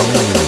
Valley